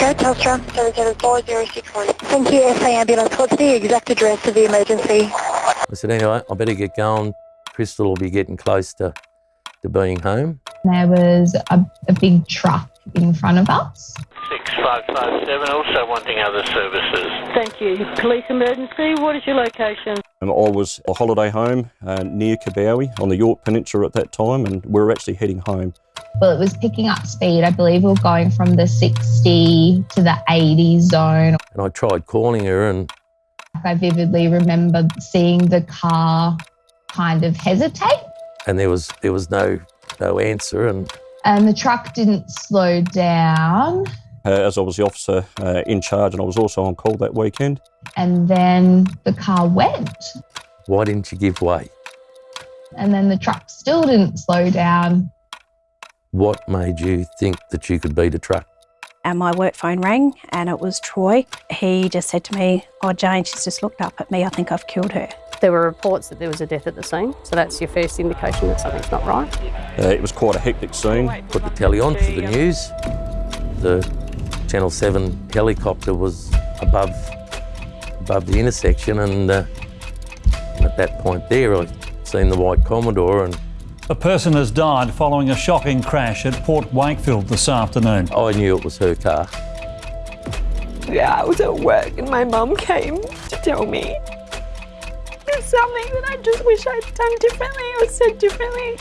Telstra 77461. Thank you, SA Ambulance. What's the exact address of the emergency? I said, anyway, I better get going. Crystal will be getting close to, to being home. There was a, a big truck in front of us. 6557, also wanting other services. Thank you. Police emergency, what is your location? And I was a holiday home uh, near Kabowie on the Yorke Peninsula at that time, and we were actually heading home. Well, it was picking up speed. I believe we were going from the 60 to the 80 zone. And I tried calling her and I vividly remember seeing the car kind of hesitate and there was there was no no answer and and the truck didn't slow down. Uh, as I was the officer uh, in charge, and I was also on call that weekend. And then the car went. why didn't you give way? And then the truck still didn't slow down. What made you think that you could beat a truck? and my work phone rang and it was Troy. He just said to me, oh Jane, she's just looked up at me, I think I've killed her. There were reports that there was a death at the scene, so that's your first indication that something's not right. Uh, it was quite a hectic scene. Put the telly on for the news. The Channel 7 helicopter was above above the intersection and uh, at that point there I seen the white Commodore and A person has died following a shocking crash at Port Wakefield this afternoon. I knew it was her car. Yeah, I was at work and my mum came to tell me. It's something that I just wish I'd done differently or said differently.